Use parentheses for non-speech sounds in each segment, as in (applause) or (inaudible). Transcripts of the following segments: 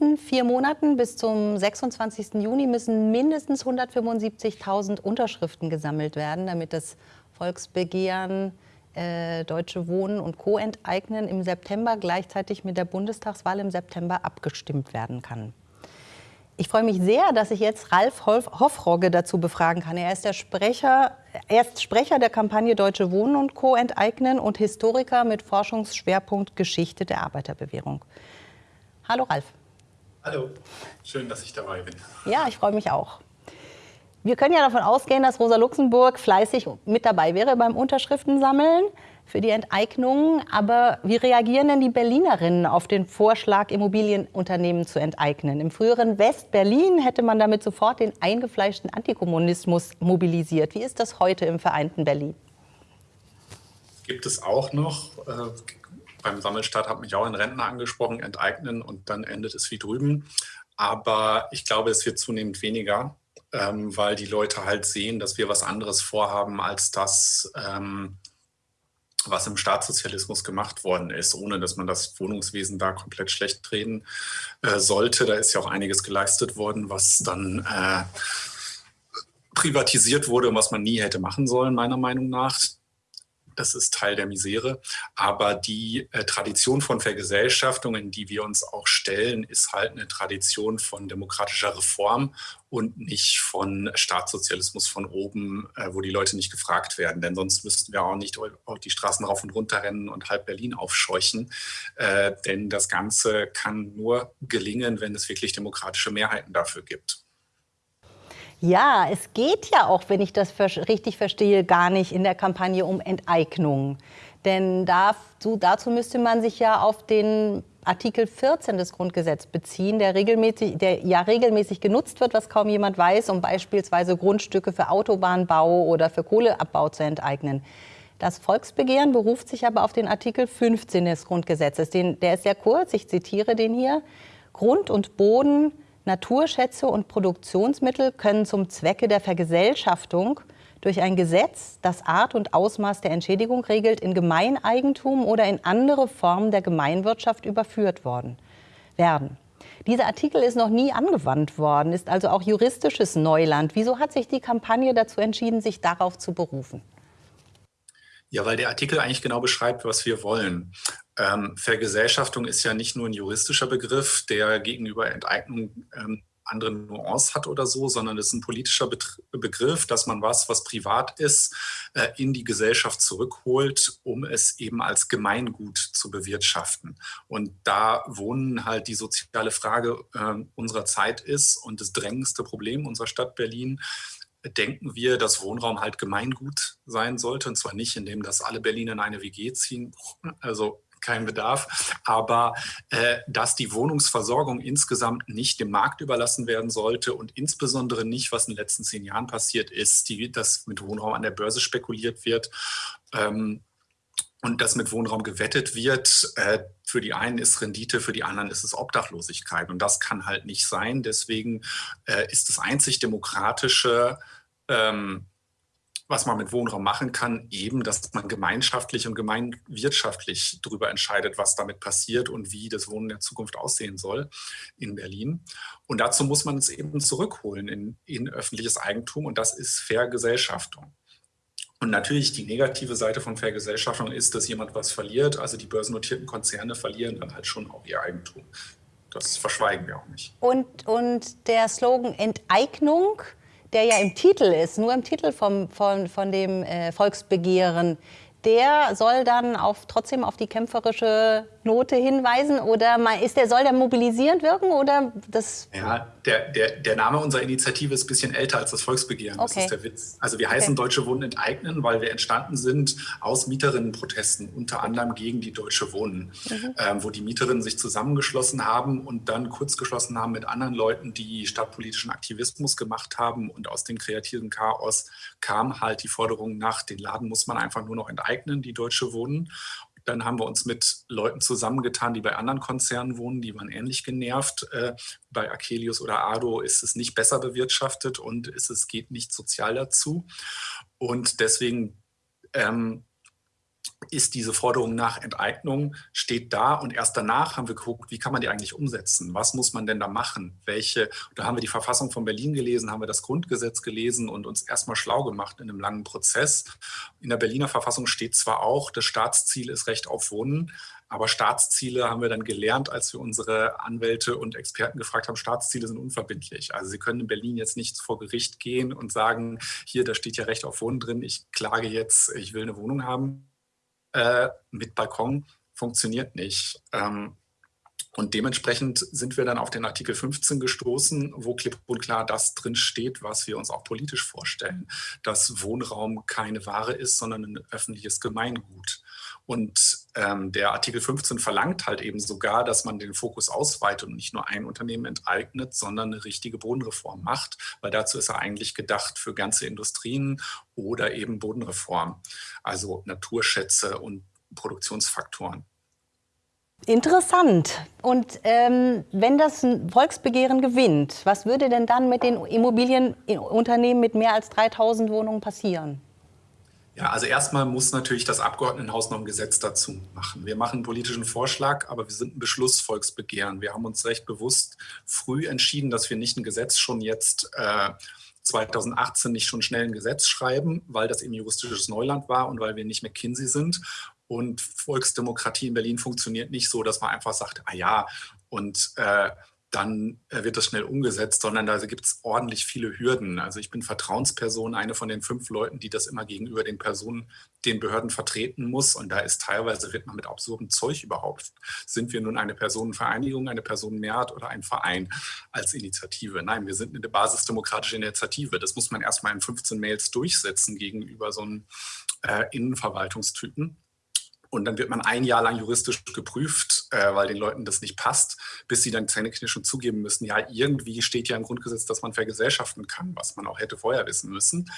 Nächsten vier Monaten bis zum 26. Juni müssen mindestens 175.000 Unterschriften gesammelt werden, damit das Volksbegehren äh, Deutsche Wohnen und Co. enteignen im September gleichzeitig mit der Bundestagswahl im September abgestimmt werden kann. Ich freue mich sehr, dass ich jetzt Ralf Hoffrogge dazu befragen kann. Er ist der Sprecher, er ist Sprecher der Kampagne Deutsche Wohnen und Co. enteignen und Historiker mit Forschungsschwerpunkt Geschichte der Arbeiterbewährung. Hallo Ralf. Hallo, schön, dass ich dabei bin. Ja, ich freue mich auch. Wir können ja davon ausgehen, dass Rosa Luxemburg fleißig mit dabei wäre beim Unterschriftensammeln für die Enteignung. Aber wie reagieren denn die Berlinerinnen auf den Vorschlag, Immobilienunternehmen zu enteignen? Im früheren West-Berlin hätte man damit sofort den eingefleischten Antikommunismus mobilisiert. Wie ist das heute im vereinten Berlin? Gibt es auch noch. Äh, beim Sammelstart hat mich auch ein Rentner angesprochen, enteignen und dann endet es wie drüben. Aber ich glaube, es wird zunehmend weniger ähm, weil die Leute halt sehen, dass wir was anderes vorhaben als das, ähm, was im Staatssozialismus gemacht worden ist, ohne dass man das Wohnungswesen da komplett schlecht reden äh, sollte. Da ist ja auch einiges geleistet worden, was dann äh, privatisiert wurde und was man nie hätte machen sollen, meiner Meinung nach das ist Teil der Misere. Aber die äh, Tradition von Vergesellschaftung, in die wir uns auch stellen, ist halt eine Tradition von demokratischer Reform und nicht von Staatssozialismus von oben, äh, wo die Leute nicht gefragt werden. Denn sonst müssten wir auch nicht auch die Straßen rauf und runter rennen und halb Berlin aufscheuchen. Äh, denn das Ganze kann nur gelingen, wenn es wirklich demokratische Mehrheiten dafür gibt. Ja, es geht ja auch, wenn ich das richtig verstehe, gar nicht in der Kampagne um Enteignung. Denn dazu, dazu müsste man sich ja auf den Artikel 14 des Grundgesetzes beziehen, der, regelmäßig, der ja regelmäßig genutzt wird, was kaum jemand weiß, um beispielsweise Grundstücke für Autobahnbau oder für Kohleabbau zu enteignen. Das Volksbegehren beruft sich aber auf den Artikel 15 des Grundgesetzes. Den, der ist sehr kurz, ich zitiere den hier. Grund und Boden Naturschätze und Produktionsmittel können zum Zwecke der Vergesellschaftung durch ein Gesetz, das Art und Ausmaß der Entschädigung regelt, in Gemeineigentum oder in andere Formen der Gemeinwirtschaft überführt worden, werden. Dieser Artikel ist noch nie angewandt worden, ist also auch juristisches Neuland. Wieso hat sich die Kampagne dazu entschieden, sich darauf zu berufen? Ja, weil der Artikel eigentlich genau beschreibt, was wir wollen. Ähm, Vergesellschaftung ist ja nicht nur ein juristischer Begriff, der gegenüber Enteignung ähm, andere Nuance hat oder so, sondern es ist ein politischer Begriff, dass man was, was privat ist, äh, in die Gesellschaft zurückholt, um es eben als Gemeingut zu bewirtschaften. Und da Wohnen halt die soziale Frage äh, unserer Zeit ist und das drängendste Problem unserer Stadt Berlin, denken wir, dass Wohnraum halt Gemeingut sein sollte. Und zwar nicht, indem das alle Berliner in eine WG ziehen, also kein Bedarf, aber äh, dass die Wohnungsversorgung insgesamt nicht dem Markt überlassen werden sollte und insbesondere nicht, was in den letzten zehn Jahren passiert ist, die, dass mit Wohnraum an der Börse spekuliert wird. Ähm, und dass mit Wohnraum gewettet wird. Äh, für die einen ist Rendite, für die anderen ist es Obdachlosigkeit. Und das kann halt nicht sein. Deswegen äh, ist das einzig demokratische, ähm, was man mit Wohnraum machen kann, eben, dass man gemeinschaftlich und gemeinwirtschaftlich darüber entscheidet, was damit passiert und wie das Wohnen der Zukunft aussehen soll in Berlin. Und dazu muss man es eben zurückholen in, in öffentliches Eigentum und das ist Vergesellschaftung. Und natürlich die negative Seite von Vergesellschaftung ist, dass jemand was verliert. Also die börsennotierten Konzerne verlieren dann halt schon auch ihr Eigentum. Das verschweigen wir auch nicht. Und, und der Slogan Enteignung, der ja im Titel ist, nur im Titel vom, von, von dem äh, Volksbegehren, der soll dann auf, trotzdem auf die kämpferische Note hinweisen oder ist der, soll der mobilisierend wirken oder das? Ja, der, der, der Name unserer Initiative ist ein bisschen älter als das Volksbegehren. Okay. Das ist der Witz. Also wir heißen okay. Deutsche Wohnen enteignen, weil wir entstanden sind aus Mieterinnenprotesten, unter anderem gegen die Deutsche Wohnen, mhm. ähm, wo die Mieterinnen sich zusammengeschlossen haben und dann kurz geschlossen haben mit anderen Leuten, die stadtpolitischen Aktivismus gemacht haben und aus dem kreativen Chaos kam halt die Forderung nach, den Laden muss man einfach nur noch enteignen, die Deutsche Wohnen. Dann haben wir uns mit Leuten zusammengetan, die bei anderen Konzernen wohnen, die waren ähnlich genervt. Äh, bei Akelius oder Ado ist es nicht besser bewirtschaftet und es geht nicht sozial dazu. Und deswegen ähm, ist diese Forderung nach Enteignung, steht da und erst danach haben wir geguckt, wie kann man die eigentlich umsetzen? Was muss man denn da machen? Welche, da haben wir die Verfassung von Berlin gelesen, haben wir das Grundgesetz gelesen und uns erstmal schlau gemacht in einem langen Prozess. In der Berliner Verfassung steht zwar auch, das Staatsziel ist Recht auf Wohnen, aber Staatsziele haben wir dann gelernt, als wir unsere Anwälte und Experten gefragt haben, Staatsziele sind unverbindlich. Also Sie können in Berlin jetzt nicht vor Gericht gehen und sagen, hier, da steht ja Recht auf Wohnen drin, ich klage jetzt, ich will eine Wohnung haben äh, mit Balkon funktioniert nicht. Ähm, und dementsprechend sind wir dann auf den Artikel 15 gestoßen, wo klipp und klar das drin steht, was wir uns auch politisch vorstellen, dass Wohnraum keine Ware ist, sondern ein öffentliches Gemeingut. Und ähm, der Artikel 15 verlangt halt eben sogar, dass man den Fokus ausweitet und nicht nur ein Unternehmen enteignet, sondern eine richtige Bodenreform macht, weil dazu ist er eigentlich gedacht für ganze Industrien oder eben Bodenreform, also Naturschätze und Produktionsfaktoren. Interessant. Und ähm, wenn das Volksbegehren gewinnt, was würde denn dann mit den Immobilienunternehmen mit mehr als 3000 Wohnungen passieren? Ja, also erstmal muss natürlich das Abgeordnetenhaus noch ein Gesetz dazu machen. Wir machen einen politischen Vorschlag, aber wir sind ein Beschlussvolksbegehren. Wir haben uns recht bewusst früh entschieden, dass wir nicht ein Gesetz schon jetzt äh, 2018 nicht schon schnell ein Gesetz schreiben, weil das eben juristisches Neuland war und weil wir nicht McKinsey sind. Und Volksdemokratie in Berlin funktioniert nicht so, dass man einfach sagt, ah ja, und äh, dann äh, wird das schnell umgesetzt, sondern da gibt es ordentlich viele Hürden. Also ich bin Vertrauensperson, eine von den fünf Leuten, die das immer gegenüber den Personen, den Behörden vertreten muss. Und da ist teilweise, wird man mit absurdem Zeug überhaupt. Sind wir nun eine Personenvereinigung, eine Personenmehrheit oder ein Verein als Initiative? Nein, wir sind eine basisdemokratische Initiative. Das muss man erstmal in 15 Mails durchsetzen gegenüber so einem äh, Innenverwaltungstypen. Und dann wird man ein Jahr lang juristisch geprüft, äh, weil den Leuten das nicht passt, bis sie dann zähneknirschend zugeben müssen, ja, irgendwie steht ja im Grundgesetz, dass man vergesellschaften kann, was man auch hätte vorher wissen müssen.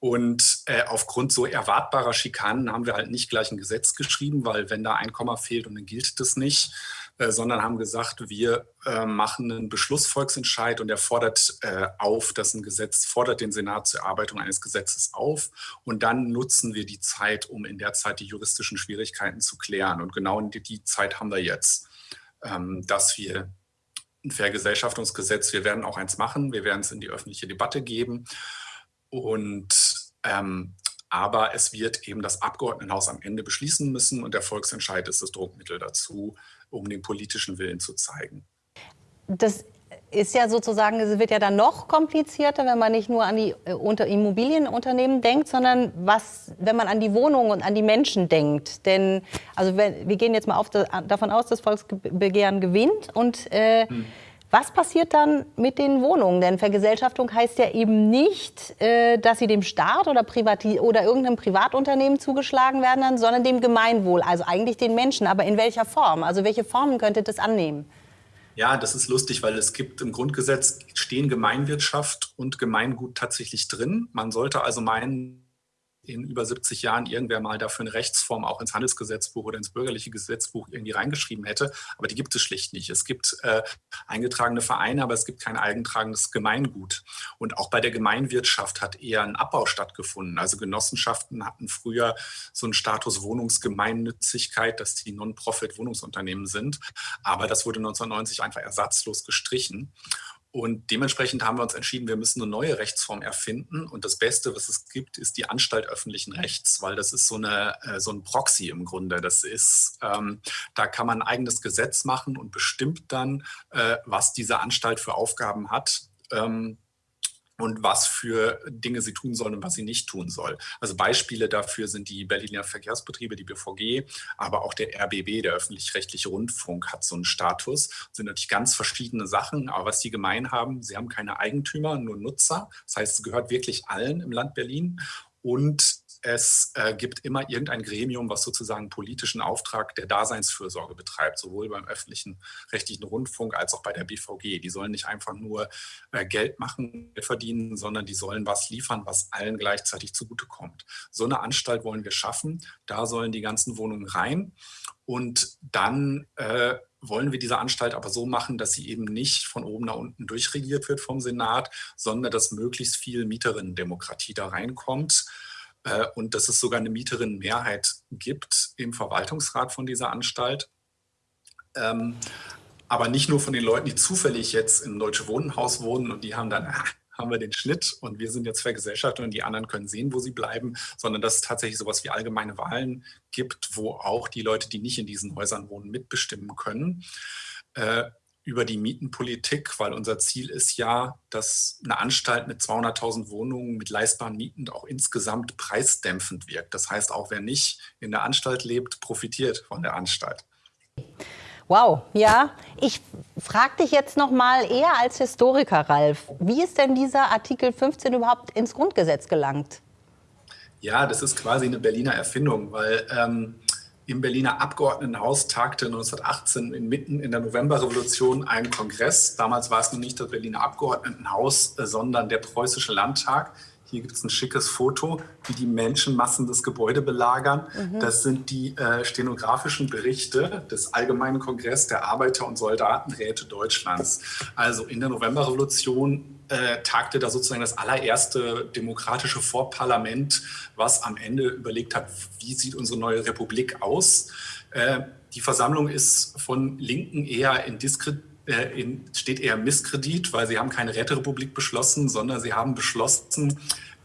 Und äh, aufgrund so erwartbarer Schikanen haben wir halt nicht gleich ein Gesetz geschrieben, weil wenn da ein Komma fehlt und dann gilt das nicht, sondern haben gesagt, wir äh, machen einen Beschlussvolksentscheid und der fordert äh, auf, dass ein Gesetz, fordert den Senat zur Erarbeitung eines Gesetzes auf und dann nutzen wir die Zeit, um in der Zeit die juristischen Schwierigkeiten zu klären. Und genau die, die Zeit haben wir jetzt, ähm, dass wir ein Vergesellschaftungsgesetz, wir werden auch eins machen, wir werden es in die öffentliche Debatte geben und ähm, aber es wird eben das Abgeordnetenhaus am Ende beschließen müssen und der Volksentscheid ist das Druckmittel dazu, um den politischen Willen zu zeigen. Das ist ja sozusagen, es wird ja dann noch komplizierter, wenn man nicht nur an die äh, unter Immobilienunternehmen denkt, sondern was, wenn man an die Wohnungen und an die Menschen denkt. Denn also wir gehen jetzt mal auf, davon aus, dass Volksbegehren gewinnt und äh, hm. Was passiert dann mit den Wohnungen? Denn Vergesellschaftung heißt ja eben nicht, äh, dass sie dem Staat oder, Privati oder irgendeinem Privatunternehmen zugeschlagen werden, sondern dem Gemeinwohl, also eigentlich den Menschen. Aber in welcher Form? Also welche Formen könnte das annehmen? Ja, das ist lustig, weil es gibt im Grundgesetz stehen Gemeinwirtschaft und Gemeingut tatsächlich drin. Man sollte also meinen, in über 70 Jahren irgendwer mal dafür eine Rechtsform auch ins Handelsgesetzbuch oder ins bürgerliche Gesetzbuch irgendwie reingeschrieben hätte. Aber die gibt es schlicht nicht. Es gibt äh, eingetragene Vereine, aber es gibt kein eingetragenes Gemeingut. Und auch bei der Gemeinwirtschaft hat eher ein Abbau stattgefunden. Also Genossenschaften hatten früher so einen Status Wohnungsgemeinnützigkeit, dass die Non-Profit-Wohnungsunternehmen sind. Aber das wurde 1990 einfach ersatzlos gestrichen. Und dementsprechend haben wir uns entschieden, wir müssen eine neue Rechtsform erfinden. Und das Beste, was es gibt, ist die Anstalt öffentlichen Rechts, weil das ist so, eine, äh, so ein Proxy im Grunde. Das ist, ähm, da kann man ein eigenes Gesetz machen und bestimmt dann, äh, was diese Anstalt für Aufgaben hat. Ähm, und was für Dinge sie tun soll und was sie nicht tun soll. Also Beispiele dafür sind die Berliner Verkehrsbetriebe, die BVG, aber auch der RBB, der öffentlich-rechtliche Rundfunk, hat so einen Status. Das sind natürlich ganz verschiedene Sachen, aber was die gemein haben, sie haben keine Eigentümer, nur Nutzer. Das heißt, es gehört wirklich allen im Land Berlin. Und es äh, gibt immer irgendein Gremium, was sozusagen politischen Auftrag der Daseinsfürsorge betreibt, sowohl beim öffentlichen rechtlichen Rundfunk als auch bei der BVG. Die sollen nicht einfach nur äh, Geld machen, Geld verdienen, sondern die sollen was liefern, was allen gleichzeitig zugutekommt. So eine Anstalt wollen wir schaffen. Da sollen die ganzen Wohnungen rein. Und dann äh, wollen wir diese Anstalt aber so machen, dass sie eben nicht von oben nach unten durchregiert wird vom Senat, sondern dass möglichst viel Mieterinnendemokratie da reinkommt äh, und dass es sogar eine Mieterinnenmehrheit gibt im Verwaltungsrat von dieser Anstalt. Ähm, aber nicht nur von den Leuten, die zufällig jetzt im Deutsche Wohnenhaus wohnen und die haben dann, ah, haben wir den Schnitt und wir sind jetzt vergesellschaftet und die anderen können sehen, wo sie bleiben, sondern dass es tatsächlich sowas wie allgemeine Wahlen gibt, wo auch die Leute, die nicht in diesen Häusern wohnen, mitbestimmen können. Über die Mietenpolitik, weil unser Ziel ist ja, dass eine Anstalt mit 200.000 Wohnungen mit leistbaren Mieten auch insgesamt preisdämpfend wirkt. Das heißt, auch wer nicht in der Anstalt lebt, profitiert von der Anstalt. Wow, ja. Ich frage dich jetzt noch mal eher als Historiker, Ralf. Wie ist denn dieser Artikel 15 überhaupt ins Grundgesetz gelangt? Ja, das ist quasi eine Berliner Erfindung, weil ähm, im Berliner Abgeordnetenhaus tagte 1918 inmitten in der Novemberrevolution ein Kongress. Damals war es noch nicht das Berliner Abgeordnetenhaus, äh, sondern der Preußische Landtag. Hier gibt es ein schickes Foto, wie die Menschenmassen das Gebäude belagern. Mhm. Das sind die äh, stenografischen Berichte des Allgemeinen Kongress der Arbeiter- und Soldatenräte Deutschlands. Also in der Novemberrevolution äh, tagte da sozusagen das allererste demokratische Vorparlament, was am Ende überlegt hat, wie sieht unsere neue Republik aus. Äh, die Versammlung ist von Linken eher in Diskret äh, in, steht eher Misskredit, weil sie haben keine Räterepublik beschlossen, sondern sie haben beschlossen,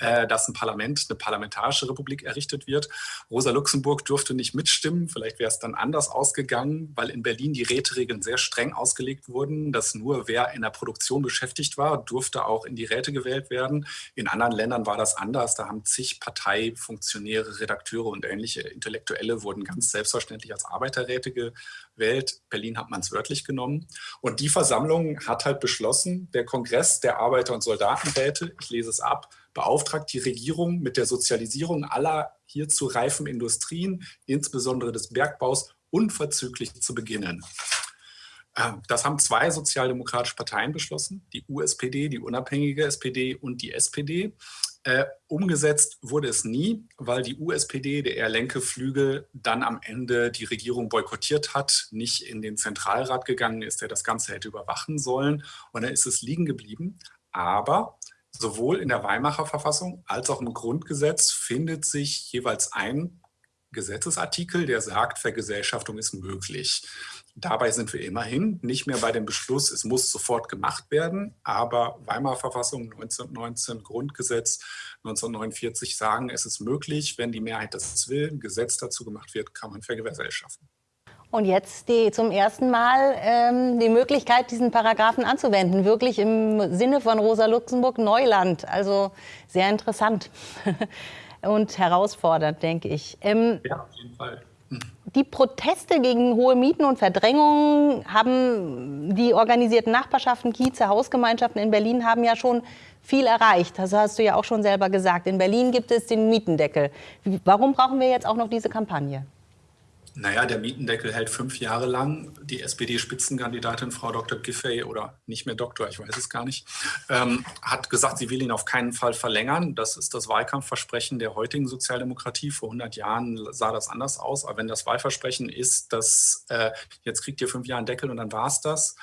äh, dass ein Parlament, eine parlamentarische Republik errichtet wird. Rosa Luxemburg durfte nicht mitstimmen. Vielleicht wäre es dann anders ausgegangen, weil in Berlin die Räteregeln sehr streng ausgelegt wurden, dass nur wer in der Produktion beschäftigt war, durfte auch in die Räte gewählt werden. In anderen Ländern war das anders. Da haben zig Parteifunktionäre, Redakteure und ähnliche Intellektuelle wurden ganz selbstverständlich als Arbeiterräte gewählt. Berlin hat man es wörtlich genommen. Und die Versammlung hat halt beschlossen, der Kongress der Arbeiter- und Soldatenräte, ich lese es ab, beauftragt die Regierung mit der Sozialisierung aller hierzu reifen Industrien, insbesondere des Bergbaus, unverzüglich zu beginnen. Ähm, das haben zwei sozialdemokratische Parteien beschlossen, die USPD, die unabhängige SPD und die SPD. Äh, umgesetzt wurde es nie, weil die USPD, der eher lenke Flügel, dann am Ende die Regierung boykottiert hat, nicht in den Zentralrat gegangen ist, der das Ganze hätte überwachen sollen. Und dann ist es liegen geblieben. Aber sowohl in der Weimarer Verfassung als auch im Grundgesetz findet sich jeweils ein Gesetzesartikel, der sagt, Vergesellschaftung ist möglich. Dabei sind wir immerhin nicht mehr bei dem Beschluss, es muss sofort gemacht werden, aber Weimarer Verfassung 1919, Grundgesetz 1949 sagen, es ist möglich, wenn die Mehrheit das will, ein Gesetz dazu gemacht wird, kann man vergesellschaften. Und jetzt die, zum ersten Mal ähm, die Möglichkeit, diesen Paragraphen anzuwenden. Wirklich im Sinne von Rosa Luxemburg Neuland. Also sehr interessant (laughs) und herausfordernd, denke ich. Ähm, ja, auf jeden Fall. Hm. Die Proteste gegen hohe Mieten und Verdrängungen haben die organisierten Nachbarschaften, Kieze, Hausgemeinschaften in Berlin haben ja schon viel erreicht. Das hast du ja auch schon selber gesagt. In Berlin gibt es den Mietendeckel. Warum brauchen wir jetzt auch noch diese Kampagne? Naja, der Mietendeckel hält fünf Jahre lang. Die SPD-Spitzenkandidatin Frau Dr. Giffey oder nicht mehr Doktor, ich weiß es gar nicht, ähm, hat gesagt, sie will ihn auf keinen Fall verlängern. Das ist das Wahlkampfversprechen der heutigen Sozialdemokratie. Vor 100 Jahren sah das anders aus. Aber wenn das Wahlversprechen ist, dass äh, jetzt kriegt ihr fünf Jahre einen Deckel und dann war es das,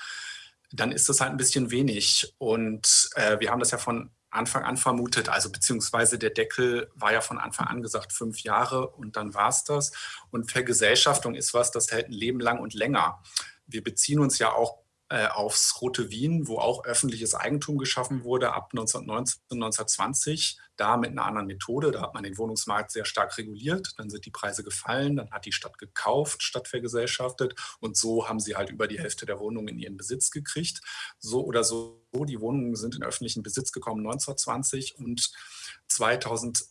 dann ist das halt ein bisschen wenig. Und äh, wir haben das ja von Anfang an vermutet. Also beziehungsweise der Deckel war ja von Anfang an gesagt fünf Jahre und dann war es das. Und Vergesellschaftung ist was, das hält ein Leben lang und länger. Wir beziehen uns ja auch äh, aufs Rote Wien, wo auch öffentliches Eigentum geschaffen wurde ab 1919, 1920. Da mit einer anderen Methode, da hat man den Wohnungsmarkt sehr stark reguliert, dann sind die Preise gefallen, dann hat die Stadt gekauft, Stadt vergesellschaftet und so haben sie halt über die Hälfte der Wohnungen in ihren Besitz gekriegt. So oder so, die Wohnungen sind in öffentlichen Besitz gekommen 1920 und 2020,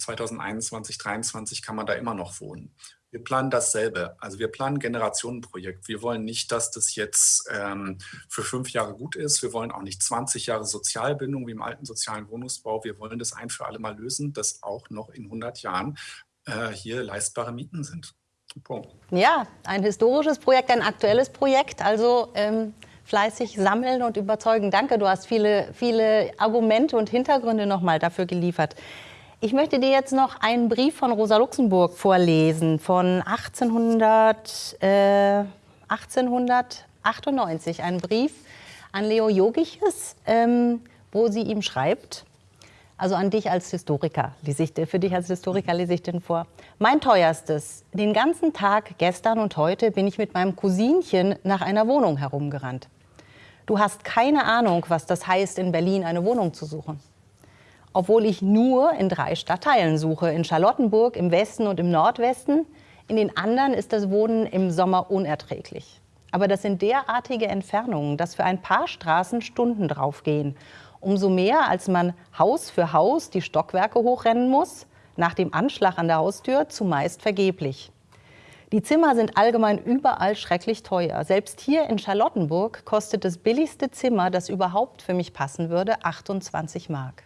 2021, 2023 kann man da immer noch wohnen. Wir planen dasselbe. Also wir planen Generationenprojekt. Wir wollen nicht, dass das jetzt ähm, für fünf Jahre gut ist. Wir wollen auch nicht 20 Jahre Sozialbindung wie im alten sozialen Wohnungsbau. Wir wollen das ein für alle Mal lösen, dass auch noch in 100 Jahren äh, hier leistbare Mieten sind. Punkt. Ja, ein historisches Projekt, ein aktuelles Projekt. Also ähm, fleißig sammeln und überzeugen. Danke, du hast viele, viele Argumente und Hintergründe nochmal dafür geliefert. Ich möchte dir jetzt noch einen Brief von Rosa Luxemburg vorlesen von 1800, äh, 1898. Ein Brief an Leo Jogiches, ähm, wo sie ihm schreibt, Also an dich als Historiker, lese ich, für dich als Historiker lese ich den vor. Mein teuerstes. Den ganzen Tag gestern und heute bin ich mit meinem Cousinchen nach einer Wohnung herumgerannt. Du hast keine Ahnung, was das heißt, in Berlin eine Wohnung zu suchen. Obwohl ich nur in drei Stadtteilen suche, in Charlottenburg, im Westen und im Nordwesten. In den anderen ist das Wohnen im Sommer unerträglich. Aber das sind derartige Entfernungen, dass für ein paar Straßen Stunden draufgehen. Umso mehr, als man Haus für Haus die Stockwerke hochrennen muss, nach dem Anschlag an der Haustür zumeist vergeblich. Die Zimmer sind allgemein überall schrecklich teuer. Selbst hier in Charlottenburg kostet das billigste Zimmer, das überhaupt für mich passen würde, 28 Mark.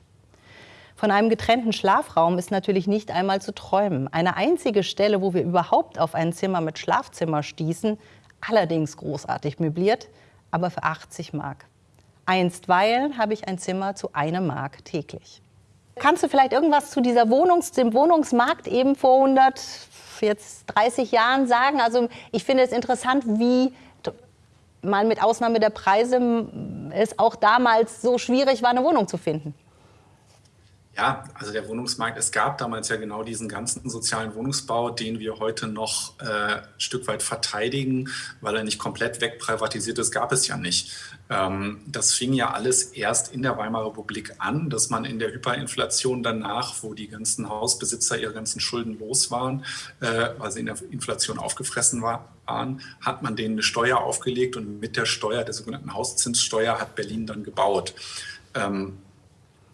Von einem getrennten Schlafraum ist natürlich nicht einmal zu träumen. Eine einzige Stelle, wo wir überhaupt auf ein Zimmer mit Schlafzimmer stießen, allerdings großartig möbliert, aber für 80 Mark. Einstweilen habe ich ein Zimmer zu einem Mark täglich. Kannst du vielleicht irgendwas zu dieser Wohnungs dem Wohnungsmarkt eben vor 100, jetzt 30 Jahren sagen? Also ich finde es interessant, wie mal mit Ausnahme der Preise es auch damals so schwierig war, eine Wohnung zu finden. Ja, also der Wohnungsmarkt, es gab damals ja genau diesen ganzen sozialen Wohnungsbau, den wir heute noch äh, ein Stück weit verteidigen, weil er nicht komplett wegprivatisiert ist, gab es ja nicht. Ähm, das fing ja alles erst in der Weimarer Republik an, dass man in der Hyperinflation danach, wo die ganzen Hausbesitzer ihre ganzen Schulden los waren, äh, weil sie in der Inflation aufgefressen war, waren, hat man denen eine Steuer aufgelegt und mit der Steuer, der sogenannten Hauszinssteuer, hat Berlin dann gebaut. Ähm,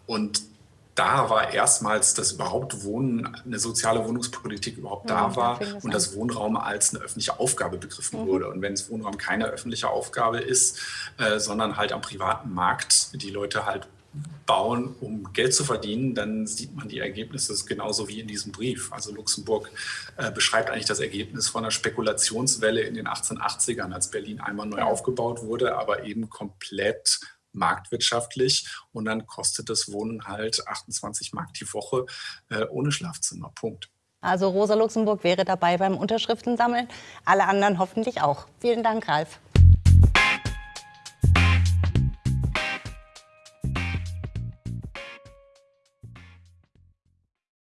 und da war erstmals, dass überhaupt Wohnen, eine soziale Wohnungspolitik überhaupt da mhm, war das und das Wohnraum als eine öffentliche Aufgabe begriffen mhm. wurde. Und wenn es Wohnraum keine öffentliche Aufgabe ist, äh, sondern halt am privaten Markt die Leute halt bauen, um Geld zu verdienen, dann sieht man die Ergebnisse genauso wie in diesem Brief. Also Luxemburg äh, beschreibt eigentlich das Ergebnis von einer Spekulationswelle in den 1880ern, als Berlin einmal neu aufgebaut wurde, aber eben komplett marktwirtschaftlich und dann kostet das Wohnen halt 28 Mark die Woche äh, ohne Schlafzimmer. Punkt. Also Rosa Luxemburg wäre dabei beim Unterschriftensammeln, alle anderen hoffentlich auch. Vielen Dank, Ralf.